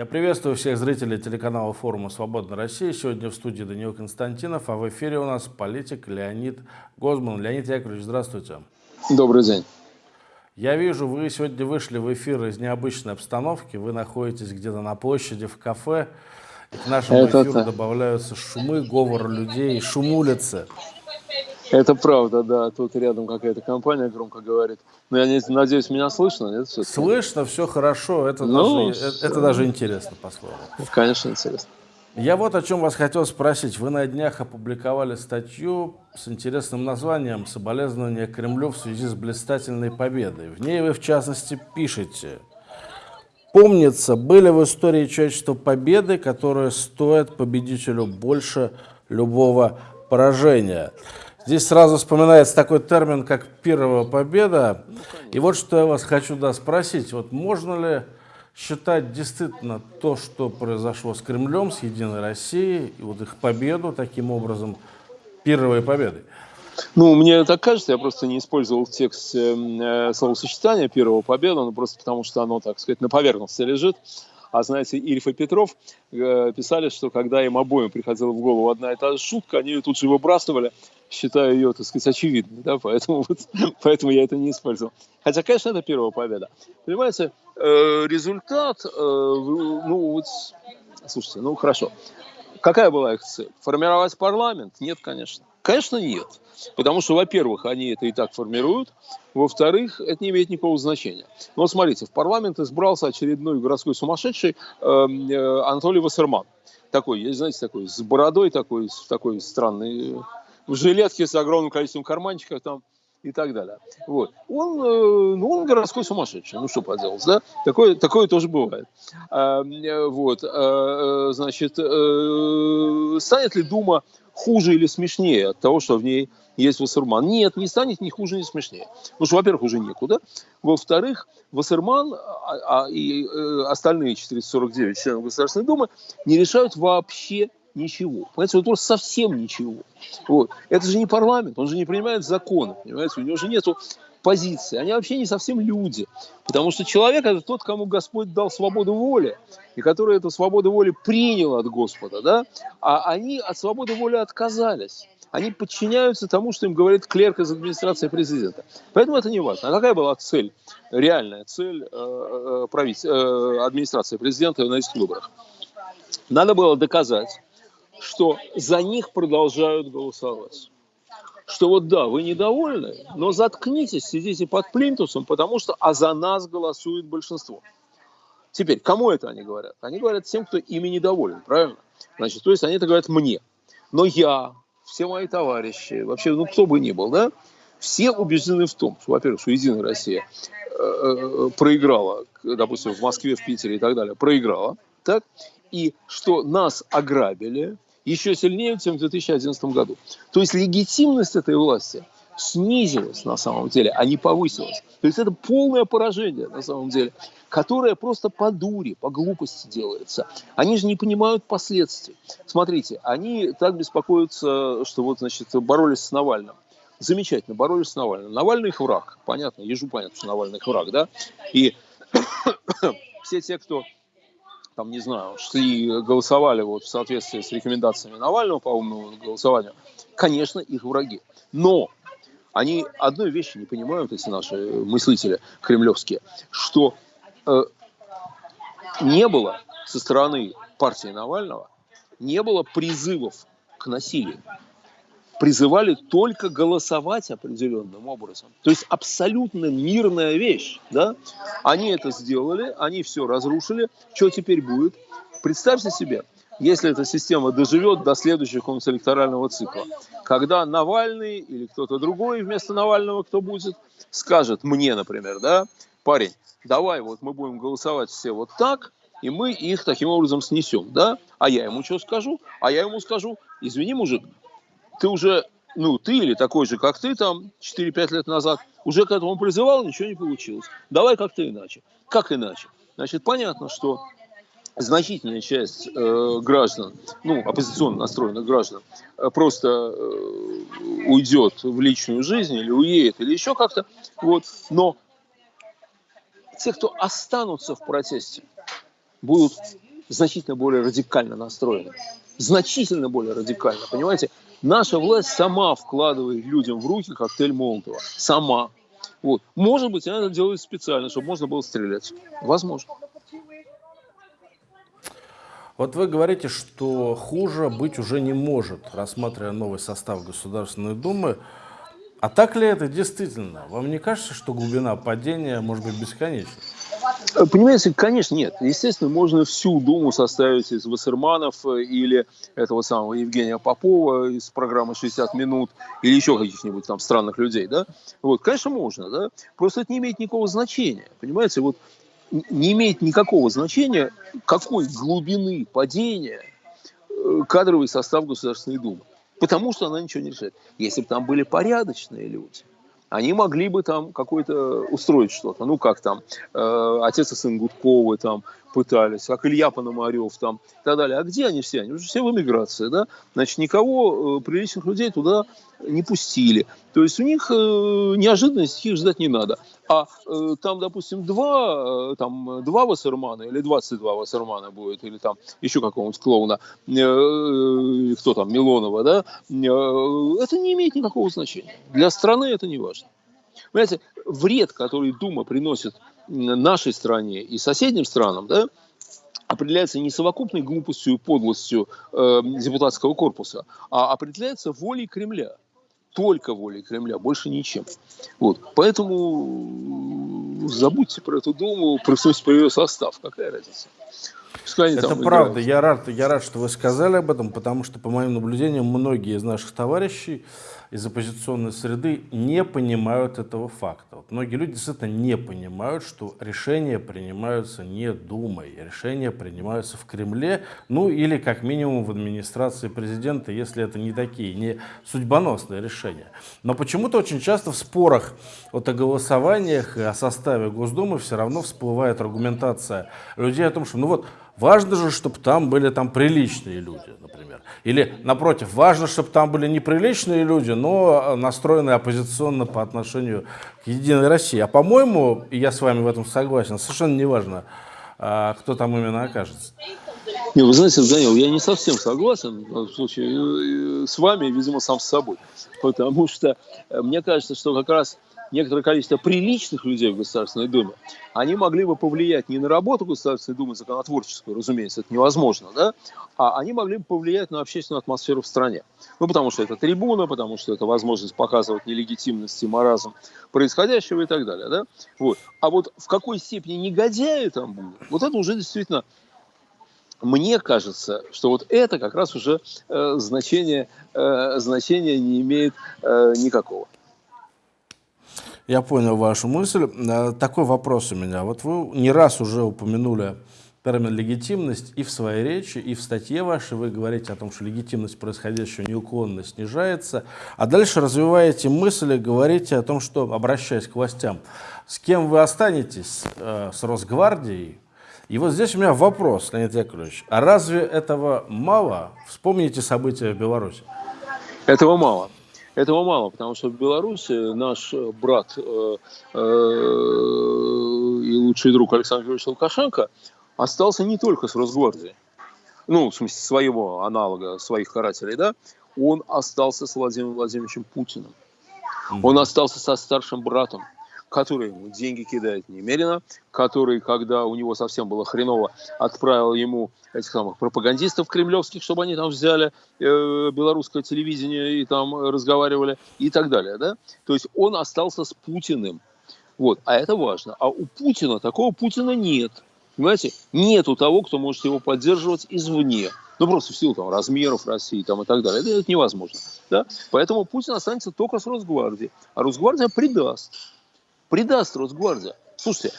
Я приветствую всех зрителей телеканала форума «Свободная Россия». Сегодня в студии Даниил Константинов, а в эфире у нас политик Леонид Гозман. Леонид Яковлевич, здравствуйте. Добрый день. Я вижу, вы сегодня вышли в эфир из необычной обстановки. Вы находитесь где-то на площади, в кафе. И к нашему Это эфиру добавляются шумы, говор людей, шум улицы. Это правда, да. Тут рядом какая-то компания громко говорит. Но я не, надеюсь, меня слышно, нет? Все слышно, все хорошо. Это, ну, даже, это, это даже интересно, по-своему. Конечно, интересно. Я вот о чем вас хотел спросить. Вы на днях опубликовали статью с интересным названием «Соболезнования Кремлю в связи с блистательной победой». В ней вы, в частности, пишете «Помнится, были в истории человечества победы, которые стоят победителю больше любого поражения». Здесь сразу вспоминается такой термин, как «первая победа». И вот что я вас хочу да, спросить. Вот можно ли считать действительно то, что произошло с Кремлем, с Единой Россией, и вот их победу таким образом первой победой? Ну, мне так кажется, я просто не использовал в тексте э, словосочетание «первого победа», но просто потому, что оно, так сказать, на поверхности лежит. А знаете, Ильф и Петров э, писали, что когда им обоим приходила в голову одна и та же шутка, они ее тут же выбрасывали, считая ее, так сказать, очевидной. Да? Поэтому, вот, поэтому я это не использовал. Хотя, конечно, это первая победа. Понимаете, э, результат, э, ну вот, слушайте, ну хорошо. Какая была их цель? Формировать парламент? Нет, конечно. Конечно, нет. Потому что, во-первых, они это и так формируют. Во-вторых, это не имеет никакого значения. Но вот смотрите, в парламент избрался очередной городской сумасшедший э, э, Анатолий Вассерман. Такой, есть, знаете, такой, с бородой такой, такой странный, в жилетке с огромным количеством карманчиков там и так далее. Вот. Он, э, ну, он городской сумасшедший, ну что поделать, да? Такое, такое тоже бывает. А, э, вот, а, значит, станет ли Дума хуже или смешнее от того, что в ней есть Вассерман. Нет, не станет ни хуже, ни смешнее. Потому что, во-первых, уже некуда. Во-вторых, Вассерман а, а, и остальные 449 членов Государственной Думы не решают вообще ничего. Понимаете, вот просто совсем ничего. Вот. Это же не парламент, он же не принимает законы, понимаете, у него же нету позиции. Они вообще не совсем люди. Потому что человек это тот, кому Господь дал свободу воли, и который эту свободу воли принял от Господа, да? а они от свободы воли отказались. Они подчиняются тому, что им говорит клерк из администрации президента. Поэтому это не важно. А какая была цель, реальная цель э, э, правитель, э, администрации президента на этих выборах? Надо было доказать, что за них продолжают голосовать что вот да, вы недовольны, но заткнитесь, сидите под плинтусом, потому что а за нас голосует большинство. Теперь, кому это они говорят? Они говорят тем, кто ими недоволен, правильно? Значит, то есть они это говорят мне. Но я, все мои товарищи, вообще, ну кто бы ни был, да, все убеждены в том, что, во-первых, что Единая Россия э, э, проиграла, допустим, в Москве, в Питере и так далее, проиграла, так, и что нас ограбили, еще сильнее, чем в 2011 году. То есть легитимность этой власти снизилась на самом деле, а не повысилась. То есть это полное поражение на самом деле, которое просто по дуре, по глупости делается. Они же не понимают последствий. Смотрите, они так беспокоятся, что вот, значит, боролись с Навальным. Замечательно, боролись с Навальным. Навальный их враг, понятно, ежу понятно, что Навальный их враг, да? И все те, кто там, не знаю, шли, голосовали вот в соответствии с рекомендациями Навального по умному голосованию, конечно, их враги. Но они одной вещи не понимают, эти наши мыслители кремлевские, что э, не было со стороны партии Навального, не было призывов к насилию призывали только голосовать определенным образом. То есть абсолютно мирная вещь. Да? Они это сделали, они все разрушили. Что теперь будет? Представьте себе, если эта система доживет до следующего концэлекторального цикла, когда Навальный или кто-то другой вместо Навального, кто будет, скажет мне, например, да, парень, давай вот мы будем голосовать все вот так, и мы их таким образом снесем, да? А я ему что скажу? А я ему скажу, извини, мужик, ты уже, ну, ты или такой же, как ты там 4-5 лет назад, уже к этому призывал, ничего не получилось. Давай как-то иначе. Как иначе? Значит, понятно, что значительная часть э, граждан, ну, оппозиционно настроенных граждан, э, просто э, уйдет в личную жизнь или уедет, или еще как-то. Вот. Но те, кто останутся в протесте, будут значительно более радикально настроены. Значительно более радикально, понимаете? Наша власть сама вкладывает людям в руки коктейль Молотова. Сама. Вот. Может быть, она это делает специально, чтобы можно было стрелять. Возможно. Вот вы говорите, что хуже быть уже не может, рассматривая новый состав Государственной Думы. А так ли это действительно? Вам не кажется, что глубина падения может быть бесконечной? Э, понимаете, конечно, нет. Естественно, можно всю Думу составить из Вассерманов э, или этого самого Евгения Попова из программы «60 минут» или еще каких-нибудь там странных людей, да? Вот, конечно, можно, да? Просто это не имеет никакого значения, понимаете? Вот не имеет никакого значения, какой глубины падения э, кадровый состав Государственной Думы потому что она ничего не решает. Если бы там были порядочные люди, они могли бы там какой-то устроить что-то. Ну, как там, э, отец и сын Гудковы там пытались, как Илья Пономарев там и так далее. А где они все? Они уже все в эмиграции, да? Значит, никого э, приличных людей туда не пустили. То есть у них э, неожиданности их ждать не надо. А э, там, допустим, два, э, там, два Вассермана или 22 Вассермана будет, или там еще какого-нибудь клоуна, э, э, кто там, Милонова, да, э, это не имеет никакого значения. Для страны это не важно. Понимаете, вред, который Дума приносит нашей стране и соседним странам, да, определяется не совокупной глупостью и подлостью э, депутатского корпуса, а определяется волей Кремля. Только волей Кремля, больше ничем. Вот. Поэтому забудьте про эту Думу, про, про ее состав. Какая разница? Пускай Это правда. Я рад, я рад, что вы сказали об этом, потому что, по моим наблюдениям, многие из наших товарищей из оппозиционной среды не понимают этого факта. Вот многие люди действительно не понимают, что решения принимаются не Думой, решения принимаются в Кремле, ну или как минимум в администрации президента, если это не такие, не судьбоносные решения. Но почему-то очень часто в спорах вот о голосованиях и о составе Госдумы все равно всплывает аргументация людей о том, что ну вот Важно же, чтобы там были там приличные люди, например. Или, напротив, важно, чтобы там были неприличные люди, но настроенные оппозиционно по отношению к Единой России. А по-моему, я с вами в этом согласен, совершенно не важно, а, кто там именно окажется. Не, вы знаете, Данил, я не совсем согласен в случае с вами, видимо, сам с собой. Потому что э, мне кажется, что как раз некоторое количество приличных людей в Государственной Думе, они могли бы повлиять не на работу Государственной Думы законотворческую, разумеется, это невозможно, да, а они могли бы повлиять на общественную атмосферу в стране. Ну, потому что это трибуна, потому что это возможность показывать нелегитимность и маразм происходящего и так далее, да. Вот. А вот в какой степени негодяи там будут, вот это уже действительно мне кажется, что вот это как раз уже э, значение, э, значения не имеет э, никакого. Я понял вашу мысль. Э, такой вопрос у меня. Вот вы не раз уже упомянули термин легитимность и в своей речи, и в статье вашей вы говорите о том, что легитимность происходящего неуклонно снижается, а дальше развиваете мысли, говорите о том, что, обращаясь к властям, с кем вы останетесь, э, с Росгвардией? И вот здесь у меня вопрос, Леонид Яковлевич, а разве этого мало? Вспомните события в Беларуси. Этого мало. Этого мало, потому что в Беларуси наш брат э, э, и лучший друг Александр Георгиевич Лукашенко остался не только с Росгвардией, ну, в смысле, своего аналога, своих карателей, да, он остался с Владимиром Владимировичем Путиным. Он остался со старшим братом, который ему деньги кидает немерено, который, когда у него совсем было хреново, отправил ему этих самых пропагандистов кремлевских, чтобы они там взяли э, белорусское телевидение и там разговаривали и так далее. Да? То есть он остался с Путиным. Вот. А это важно. А у Путина такого Путина нет. Понимаете? Нету того, кто может его поддерживать извне. Ну, просто в силу там, размеров России там, и так далее. Это, это невозможно. Да? Поэтому Путин останется только с Росгвардией. А Росгвардия предаст предаст Росгвардия. Слушайте,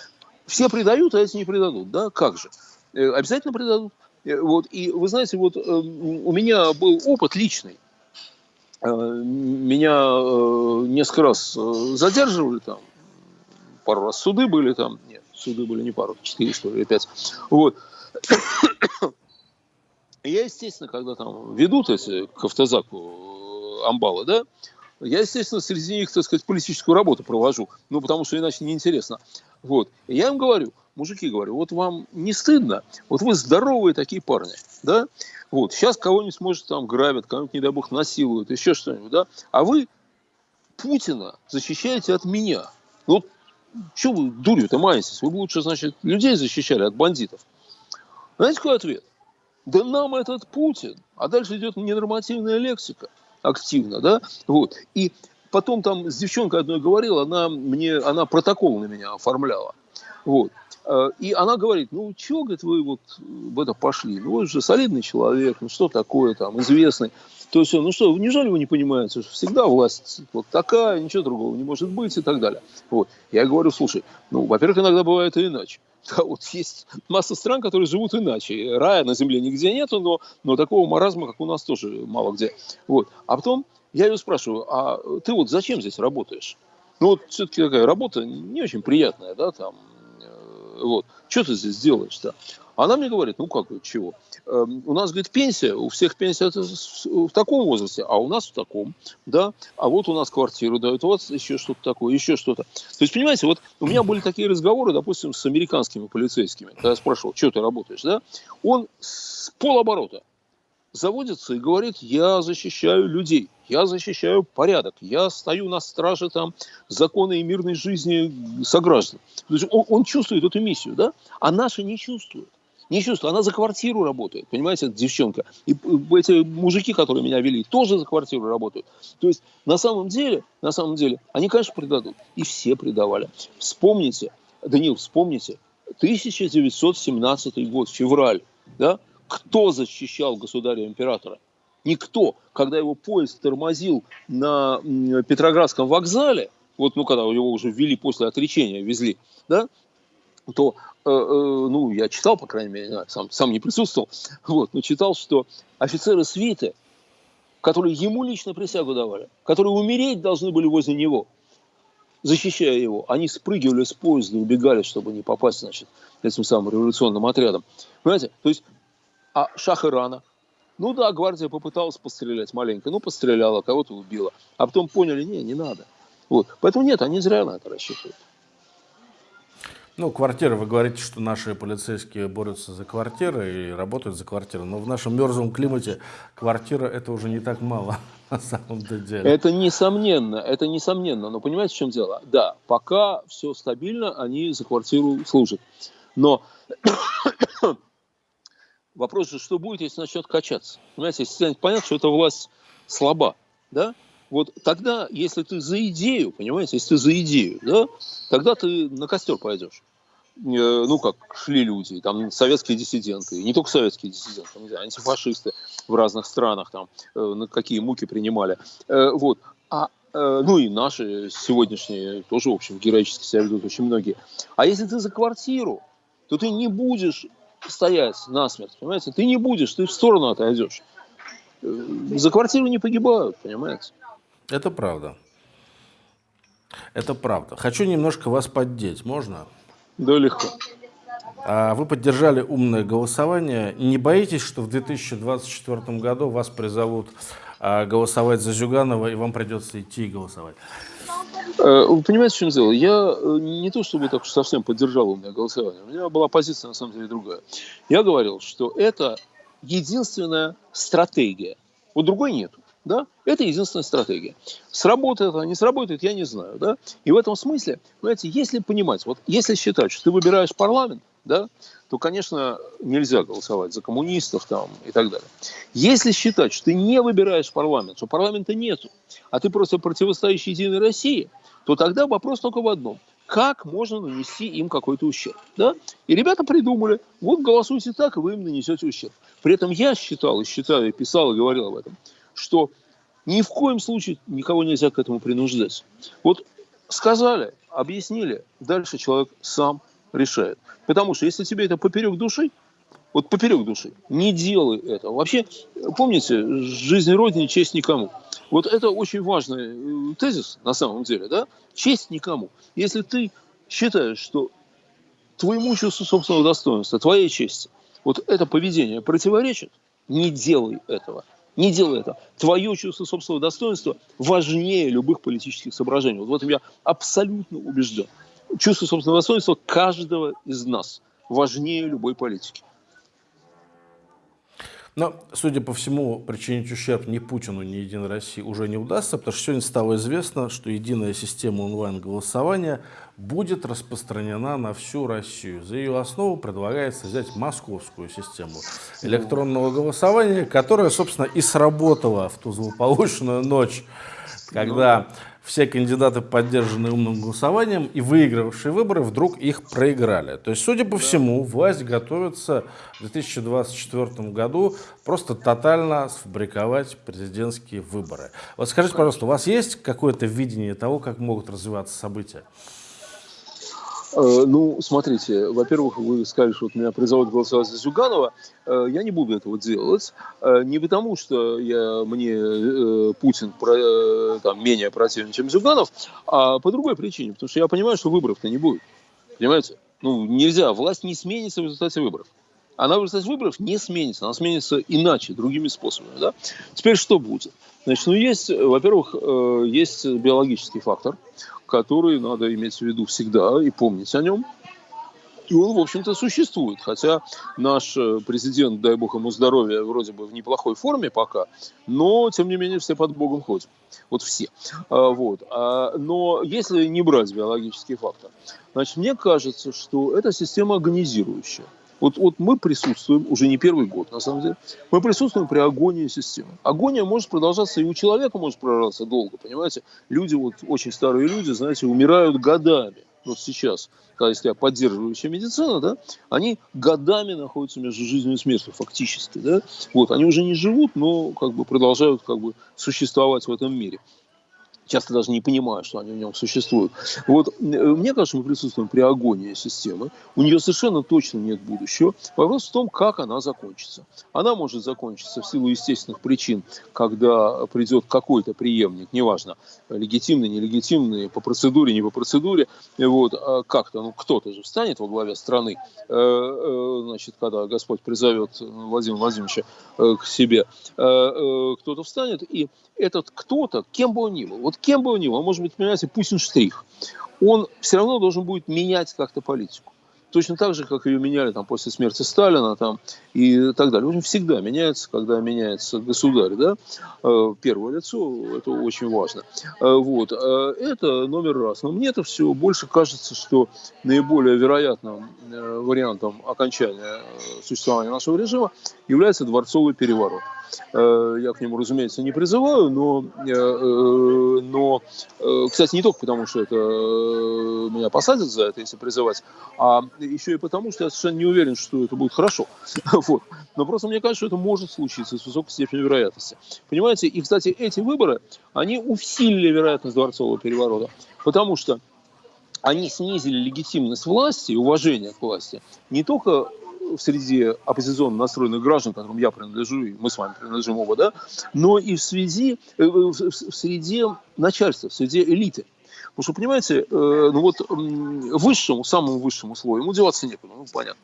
все предают, а эти не предадут, да? Как же? Э, обязательно предадут. Э, вот, и вы знаете, вот э, у меня был опыт личный. Меня несколько раз задерживали там, пару раз суды были там, нет, суды были не пару, четыре, что ли, пять. Вот. Я, естественно, когда там ведут эти к автозаку амбалы, да, я, естественно, среди них, так сказать, политическую работу провожу, ну, потому что иначе неинтересно. Вот. И я им говорю, мужики, говорю, вот вам не стыдно? Вот вы здоровые такие парни, да? Вот, сейчас кого-нибудь, может, там грабят, кого-нибудь, не дай бог, насилуют, еще что-нибудь, да? А вы Путина защищаете от меня. Вот что вы дурью-то маетесь? Вы бы лучше, значит, людей защищали от бандитов. Знаете, какой ответ? Да нам этот Путин. А дальше идет ненормативная лексика активно, да? Вот. И потом там с девчонкой одной говорил, она мне, она протокол на меня оформляла. Вот. Э, и она говорит, ну, чего, говорит, вы вот в это пошли? Ну, вы же солидный человек, ну, что такое там, известный. То есть, ну что, неужели вы не понимаете, что всегда власть вот такая, ничего другого не может быть и так далее. Вот. Я говорю, слушай, ну, во-первых, иногда бывает и иначе. Да, вот есть масса стран, которые живут иначе. Рая на земле нигде нету, но, но такого маразма, как у нас, тоже мало где. Вот. А потом я ее спрашиваю, а ты вот зачем здесь работаешь? Ну, вот все-таки такая работа не очень приятная, да, там, э, вот. Что ты здесь делаешь-то? Она мне говорит, ну как, чего? Эм, у нас, говорит, пенсия, у всех пенсия в таком возрасте, а у нас в таком, да, а вот у нас квартиру дают, вот еще что-то такое, еще что-то. То есть, понимаете, вот у меня были такие разговоры, допустим, с американскими полицейскими, когда я спрашивал, что ты работаешь, да, он с полоборота заводится и говорит, я защищаю людей, я защищаю порядок, я стою на страже там закона и мирной жизни сограждан. То есть он, он чувствует эту миссию, да, а наши не чувствуют. Не чувствую. Она за квартиру работает, понимаете, эта девчонка. И эти мужики, которые меня вели, тоже за квартиру работают. То есть, на самом деле, на самом деле, они, конечно, предадут. И все предавали. Вспомните, Данил, вспомните, 1917 год, февраль, да? Кто защищал государя-императора? Никто. Когда его поезд тормозил на Петроградском вокзале, вот, ну, когда его уже ввели после отречения, везли, да, то, э, э, ну, я читал, по крайней мере, сам, сам не присутствовал, вот, но читал, что офицеры свиты, которые ему лично присягу давали, которые умереть должны были возле него, защищая его, они спрыгивали с поезда и убегали, чтобы не попасть, значит, этим самым революционным отрядом. Понимаете? То есть, а шах Ирана, ну да, гвардия попыталась пострелять маленько, ну постреляла, кого-то убила, а потом поняли, не, не надо. Вот. Поэтому нет, они зря на это рассчитывают. Ну, квартиры, вы говорите, что наши полицейские борются за квартиры и работают за квартиры, но в нашем мерзлом климате квартира это уже не так мало на самом деле. Это несомненно, это несомненно, но понимаете, в чем дело? Да, пока все стабильно, они за квартиру служат. Но вопрос же, что будет, если начнет качаться? Понимаете, если станет понятно, что эта власть слаба, да? Вот тогда, если ты за идею, понимаете, если ты за идею, да, тогда ты на костер пойдешь. Э, ну, как шли люди, там, советские диссиденты, не только советские диссиденты, не знаю, антифашисты в разных странах, там, э, на какие муки принимали. Э, вот. А, ну, и наши сегодняшние тоже, в общем, героически себя ведут очень многие. А если ты за квартиру, то ты не будешь стоять насмерть, понимаете? Ты не будешь, ты в сторону отойдешь. За квартиру не погибают, понимаете? Это правда. Это правда. Хочу немножко вас поддеть, можно? Да, легко. А вы поддержали умное голосование. Не боитесь, что в 2024 году вас призовут а, голосовать за Зюганова, и вам придется идти и голосовать? Э, вы понимаете, в чем дело? Я э, не то чтобы так уж совсем поддержал умное голосование. У меня была позиция, на самом деле, другая. Я говорил, что это единственная стратегия. Вот другой нету. Да? Это единственная стратегия. Сработает она, не сработает, я не знаю. Да? И в этом смысле, понимаете, если понимать, вот если считать, что ты выбираешь парламент, да, то, конечно, нельзя голосовать за коммунистов там, и так далее. Если считать, что ты не выбираешь парламент, что парламента нету, а ты просто противостоишь Единой России, то тогда вопрос только в одном. Как можно нанести им какой-то ущерб? Да? И ребята придумали, вот голосуйте так, и вы им нанесете ущерб. При этом я считал, и считаю, и писал, и говорил об этом, что ни в коем случае никого нельзя к этому принуждать. Вот сказали, объяснили, дальше человек сам решает. Потому что если тебе это поперек души, вот поперек души, не делай этого. Вообще, помните, жизнь Родине, честь никому. Вот это очень важный э, тезис на самом деле, да? Честь никому. Если ты считаешь, что твоему чувству собственного достоинства, твоей чести, вот это поведение противоречит, не делай этого. Не делай это. Твое чувство собственного достоинства важнее любых политических соображений. Вот в этом я абсолютно убежден. чувство собственного достоинства каждого из нас важнее любой политики. Но, судя по всему, причинить ущерб ни Путину, ни Единой России уже не удастся, потому что сегодня стало известно, что единая система онлайн-голосования будет распространена на всю Россию. За ее основу предлагается взять московскую систему электронного голосования, которая, собственно, и сработала в ту злополучную ночь, когда все кандидаты, поддержанные умным голосованием и выигравшие выборы, вдруг их проиграли. То есть, судя по всему, власть готовится в 2024 году просто тотально сфабриковать президентские выборы. Вот скажите, пожалуйста, у вас есть какое-то видение того, как могут развиваться события? Э, ну, смотрите, во-первых, вы сказали, что вот меня призовут голосовать за Зюганова. Э, я не буду этого делать. Э, не потому, что я, мне Путин там, менее противен, чем Зюганов, а по другой причине. Потому что я понимаю, что выборов-то не будет. Понимаете? Ну, нельзя. Власть не сменится в результате выборов. Она в результате выборов не сменится. Она сменится иначе, другими способами. Да? Теперь что будет? Значит, ну, есть, во-первых, есть биологический фактор – который надо иметь в виду всегда и помнить о нем. И он, в общем-то, существует. Хотя наш э, президент, дай бог ему здоровья, вроде бы в неплохой форме пока, но, тем не менее, все под Богом ходят. Вот все. А, вот. А, но если не брать биологический фактор, значит, мне кажется, что это система агонизирующая. Вот, вот мы присутствуем уже не первый год, на самом деле. Мы присутствуем при агонии системы. Агония может продолжаться и у человека может продолжаться долго, понимаете? Люди, вот очень старые люди, знаете, умирают годами. Вот сейчас, когда если поддерживающая медицина, да, они годами находятся между жизнью и смертью фактически, да. Вот, они уже не живут, но как бы продолжают как бы существовать в этом мире часто даже не понимая, что они в нем существуют. Вот э, мне кажется, мы присутствуем при агонии системы. У нее совершенно точно нет будущего. Вопрос в том, как она закончится. Она может закончиться в силу естественных причин, когда придет какой-то преемник, неважно, легитимный, нелегитимный, по процедуре, не по процедуре, вот, а как-то, ну, кто-то же встанет во главе страны, э, э, значит, когда Господь призовет Владимира Владимировича к себе, кто-то встанет, и этот кто-то, кем бы он ни был, вот кем бы был, он может быть, понимаете, Путин штрих, он все равно должен будет менять как-то политику. Точно так же, как ее меняли там, после смерти Сталина там, и так далее. В общем, всегда меняется, когда меняется государь, да, э, первое лицо, это очень важно. Э, вот. Э, это номер раз. Но мне это все больше кажется, что наиболее вероятным вариантом окончания существования нашего режима является дворцовый переворот. Э, я к нему, разумеется, не призываю, но, э, э, но кстати, не только потому, что это меня посадят за это, если призывать, а еще и потому, что я совершенно не уверен, что это будет хорошо. Вот. Но просто мне кажется, что это может случиться с высокой степенью вероятности. Понимаете, и, кстати, эти выборы, они усилили вероятность дворцового переворота, потому что они снизили легитимность власти уважение к власти не только в среде оппозиционно настроенных граждан, которым я принадлежу, и мы с вами принадлежим оба, да, но и в, связи, э, в, в среде начальства, в среде элиты. Потому что, понимаете, э, ну вот высшему, самому высшему слою ему деваться некуда, ну понятно,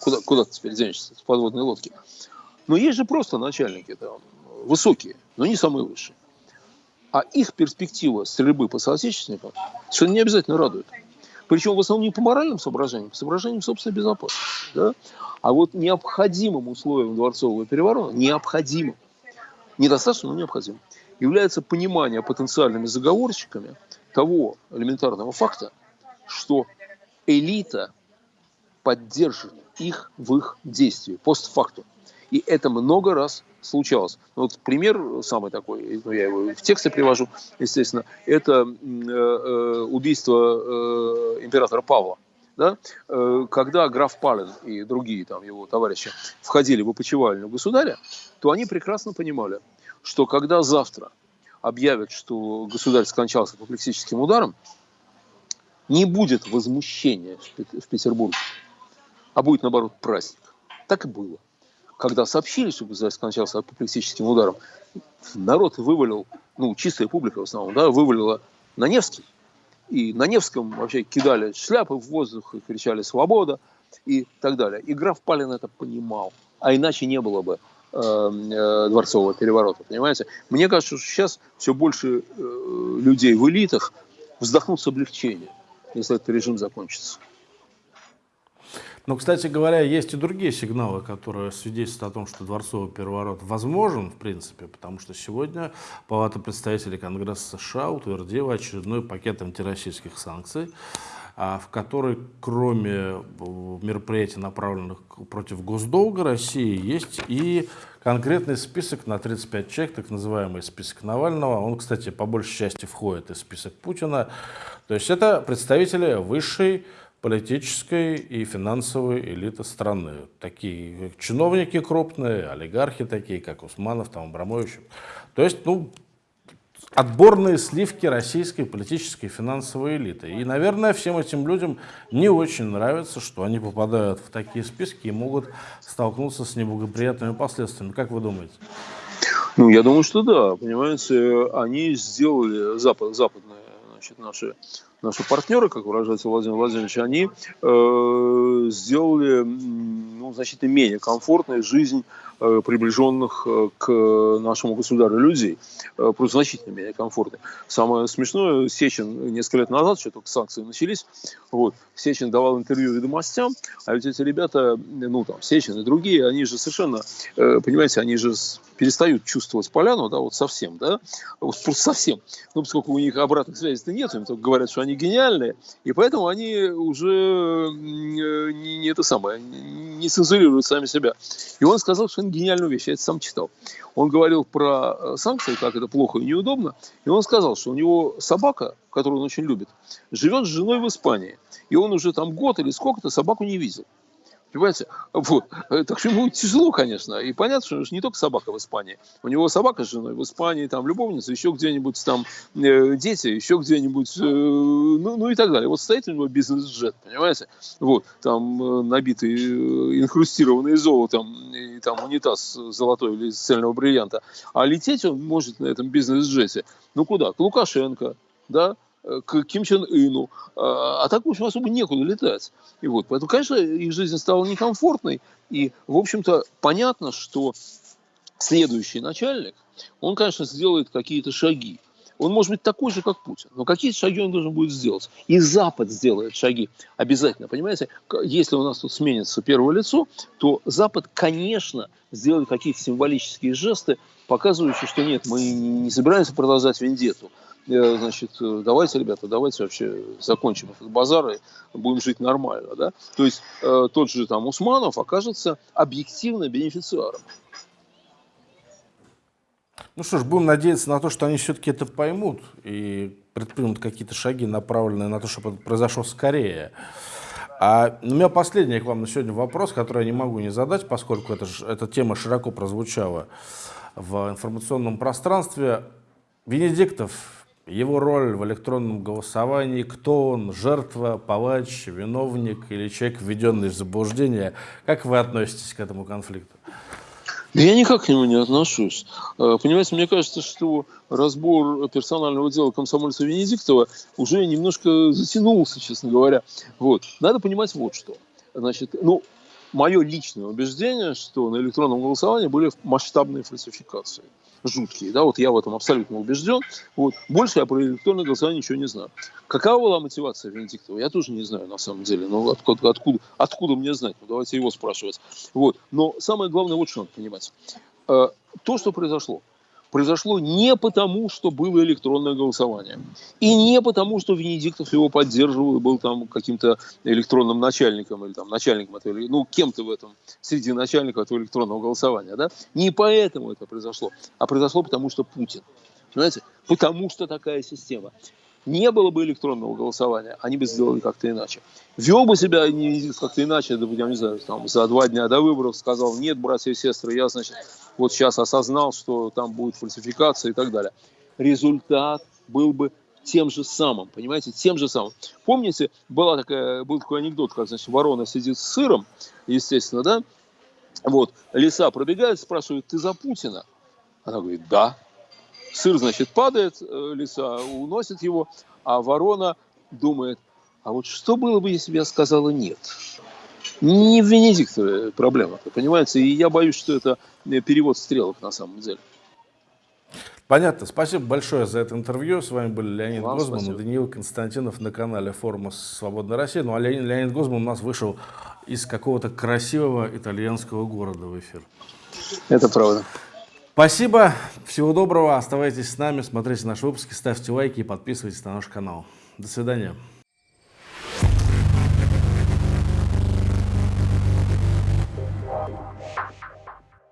куда, куда ты теперь денешься с подводной лодки. Но есть же просто начальники там, высокие, но не самые высшие. А их перспектива стрельбы по соотечественникам совершенно не обязательно радует. Причем в основном не по моральным соображениям, по соображениям собственной безопасности. Да? А вот необходимым условием дворцового переворота, необходимым, недостаточно, но необходимым, является понимание потенциальными заговорщиками того элементарного факта, что элита поддержит их в их действии, постфактум. И это много раз случалось. Ну, вот пример самый такой, ну, я его в тексте привожу, естественно, это э, э, убийство э, императора Павла. Да? Когда граф Палин и другие там, его товарищи входили в опочивальню государя, то они прекрасно понимали, что когда завтра объявят, что государь скончался апоплексическим ударом, не будет возмущения в Петербурге, а будет, наоборот, праздник. Так и было когда сообщили, что государь скончался апоплексическим ударом, народ вывалил, ну, чистая публика в основном, да, вывалила на Невский. И на Невском вообще кидали шляпы в воздух и кричали «Свобода!» и так далее. И граф Палин это понимал. А иначе не было бы э, э, дворцового переворота, понимаете? Мне кажется, что сейчас все больше э, людей в элитах вздохнут с облегчением. если этот режим закончится. Но, кстати говоря, есть и другие сигналы, которые свидетельствуют о том, что дворцовый переворот возможен, в принципе, потому что сегодня Палата представителей Конгресса США утвердила очередной пакет антироссийских санкций, а, в который, кроме э, мероприятий, направленных против госдолга России, есть и конкретный список на 35 человек, так называемый список Навального. Он, кстати, по большей части входит в список Путина. То есть это представители высшей политической и финансовой элиты страны. Такие чиновники крупные, олигархи такие, как Усманов, там, Абрамович. То есть, ну, отборные сливки российской политической и финансовой элиты. И, наверное, всем этим людям не очень нравится, что они попадают в такие списки и могут столкнуться с неблагоприятными последствиями. Как вы думаете? Ну, я думаю, что да. Понимаете, они сделали, запад, западные значит, наши наши партнеры, как выражается Владимир Владимирович, они э, сделали ну, значительно менее комфортной жизнь приближенных э, к нашему государю людей. Э, просто значительно менее комфортной. Самое смешное, Сечин несколько лет назад, еще только санкции начались, вот, Сечин давал интервью ведомостям, а ведь эти ребята, ну там, Сечин и другие, они же совершенно, э, понимаете, они же перестают чувствовать поляну, да, вот совсем, да, вот просто совсем. Ну, поскольку у них обратных связей-то нет, им только говорят, что они гениальные, и поэтому они уже э, не, не это самое, не цензурируют сами себя. И он сказал что он гениальную вещь, я это сам читал. Он говорил про э, санкции, как это плохо и неудобно, и он сказал, что у него собака, которую он очень любит, живет с женой в Испании, и он уже там год или сколько-то собаку не видел. Понимаете? Вот. Так что ему тяжело, конечно. И понятно, что не только собака в Испании. У него собака с женой в Испании, там любовница, еще где-нибудь там э, дети, еще где-нибудь, э, ну, ну и так далее. Вот стоит у него бизнес-джет, понимаете? Вот, там э, набитый, э, инхрустированный золотом, и там унитаз золотой или из цельного бриллианта. А лететь он может на этом бизнес-джете, ну куда? К Лукашенко, да, к Ким Чен Ыну. А, а так, в общем, особо некуда летать. И вот, поэтому, конечно, их жизнь стала некомфортной. И, в общем-то, понятно, что следующий начальник, он, конечно, сделает какие-то шаги. Он может быть такой же, как Путин, но какие шаги он должен будет сделать. И Запад сделает шаги обязательно. Понимаете, если у нас тут сменится первое лицо, то Запад, конечно, сделает какие-то символические жесты, показывающие, что нет, мы не собираемся продолжать вендетту. Значит, э, давайте, ребята, давайте вообще закончим этот базар и будем жить нормально, да. То есть э, тот же там Усманов окажется объективно бенефициаром. Ну что ж, будем надеяться на то, что они все-таки это поймут и предпримут какие-то шаги, направленные на то, чтобы это произошло скорее. А у меня последний к вам на сегодня вопрос, который я не могу не задать, поскольку это, эта тема широко прозвучала в информационном пространстве. Венедиктов его роль в электронном голосовании, кто он, жертва, палач, виновник или человек, введенный в заблуждение. Как вы относитесь к этому конфликту? Я никак к нему не отношусь. Э, понимаете, мне кажется, что разбор персонального дела комсомольца Венедиктова уже немножко затянулся, честно говоря. Вот. Надо понимать вот что. Значит, ну, мое личное убеждение, что на электронном голосовании были масштабные фальсификации жуткие. Да, вот я в этом абсолютно убежден. Вот. Больше я про электронное голосование ничего не знаю. Какова была мотивация Венедиктова, я тоже не знаю на самом деле. Но ну, откуда, откуда, откуда мне знать? Ну, давайте его спрашивать. Вот. Но самое главное, вот что надо понимать. Э, то, что произошло, произошло не потому, что было электронное голосование. И не потому, что Венедиктов его поддерживал и был там каким-то электронным начальником или там начальником этого, ну, кем-то в этом, среди начальников этого электронного голосования. Да? Не поэтому это произошло, а произошло потому, что Путин. Понимаете? Потому что такая система не было бы электронного голосования, они бы сделали как-то иначе. Вел бы себя как-то иначе, я не знаю, там, за два дня до выборов сказал, нет, братья и сестры, я, значит, вот сейчас осознал, что там будет фальсификация и так далее. Результат был бы тем же самым, понимаете, тем же самым. Помните, была такая, был такой анекдот, как, значит, ворона сидит с сыром, естественно, да, вот, лиса пробегает, спрашивает, ты за Путина? Она говорит, да. Сыр, значит, падает, э, лиса уносит его, а ворона думает, а вот что было бы, если бы я сказала «нет»? Не в Венедиктове проблема понимаете? И я боюсь, что это э, перевод стрелок на самом деле. Понятно. Спасибо большое за это интервью. С вами были Леонид Вам Гозман спасибо. и Даниил Константинов на канале Форума Свободной России. Ну а Леонид, Леонид Гозман у нас вышел из какого-то красивого итальянского города в эфир. Это правда. Спасибо, всего доброго, оставайтесь с нами, смотрите наши выпуски, ставьте лайки и подписывайтесь на наш канал. До свидания.